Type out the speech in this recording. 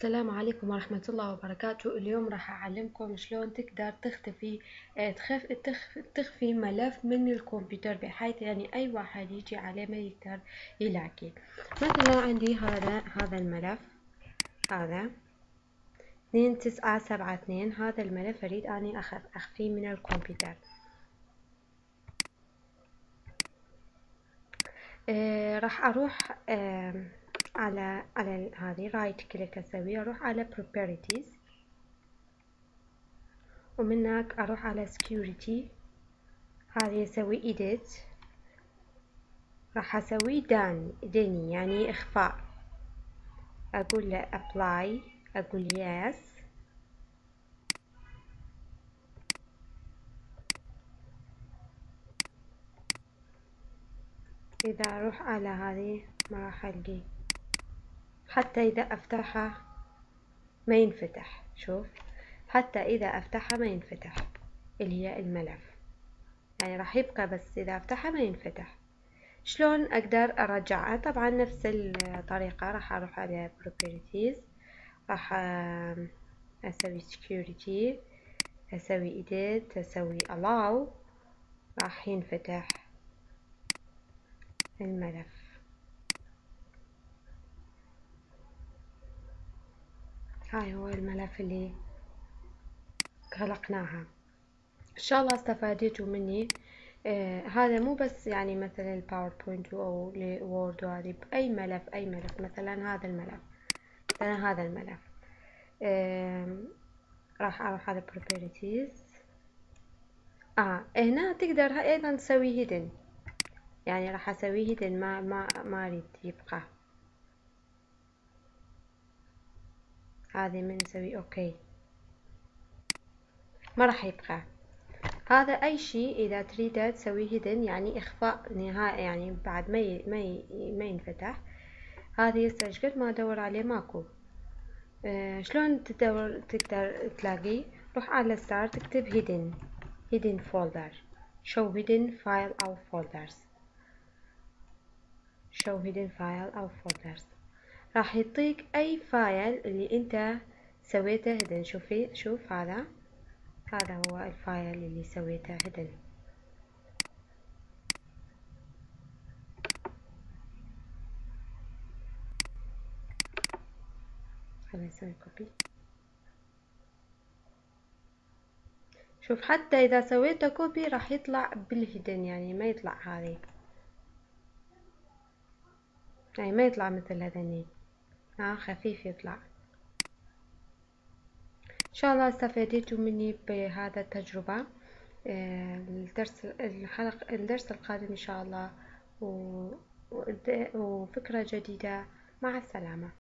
السلام عليكم ورحمة الله وبركاته. اليوم راح أعلمكم شلون تقدر تختفي آه، تخف تخ تخفي ملف من الكمبيوتر بحيث يعني أي واحد يجي عليه ما يقدر يلاقيه مثلا عندي هذا هذا الملف. هذا اثنين تسعة سبعة اثنين. هذا الملف أريد أني أخف أخفيه من الكمبيوتر. آه راح أروح آه على على هذه رايت كليك أسوي أروح على properties ومن هناك أروح على security. هذه أسوي edit. راح أسوي دان دني يعني إخفاء. أقول له apply أقول yes. إذا أروح على هذه ما راح ألقي. حتى إذا أفتحها ما ينفتح. شوف. حتى إذا أفتحها ما ينفتح. اللي هي الملف. يعني راح يبقى بس إذا أفتحها ما ينفتح. شلون أقدر أرجعها طبعا نفس الطريقة. راح أروح على properties. راح أسوي security. أسوي edit. أسوي allow. راح ينفتح الملف. هاي هو الملف اللي خلقناها إن شاء الله استفادتوا مني. آه هذا مو بس يعني مثلا ال PowerPoint أو ال Word وهذه بأي ملف أي ملف مثلا هذا الملف مثلا هذا الملف. آه راح أروح على properties. آه هنا تقدر أيضا تسوي هيدن يعني راح أسوي هيدن ما ما ما أريد يبقى. هذه من نسوي أوكي ما راح يبقى. هذا أي شيء إذا تريد تسوي هيدن يعني إخفاء نهائي يعني بعد ما ي... ما ي... ما ينفتح. هذه هسه قد ما أدور عليه ماكو. آه شلون تدور تقدر تلاقيه روح على start تكتب hidden hidden folder show hidden file أو folders. show hidden file أو folders. راح يعطيك أي file اللي أنت سويته hidden شوفي شوف هذا. هذا هو ال file اللي سويته hidden خلينا نسوي copy شوف حتى إذا سويته copy راح يطلع بال hidden يعني ما يطلع هذه يعني ما يطلع مثل هذني. ها خفيف يطلع. إن شاء الله استفدتوا مني بهذا التجربة. آه، الدرس الحلقة الدرس القادم إن شاء الله. وفكرة جديدة. مع السلامة.